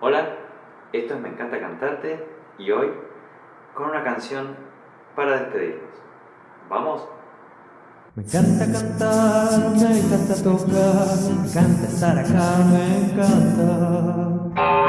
Hola, esto es Me encanta cantarte y hoy con una canción para despedirnos. ¿Vamos? Me encanta cantar, me encanta tocar, me encanta estar acá, me encanta.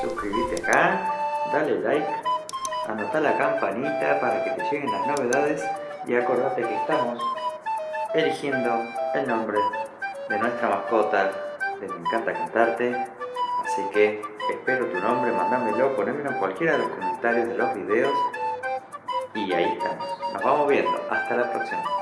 Suscríbete acá, dale like, anota la campanita para que te lleguen las novedades y acordate que estamos eligiendo el nombre de nuestra mascota. De Me encanta cantarte así que espero tu nombre, mándamelo, ponémelo en cualquiera de los comentarios de los videos y ahí estamos, nos vamos viendo, hasta la próxima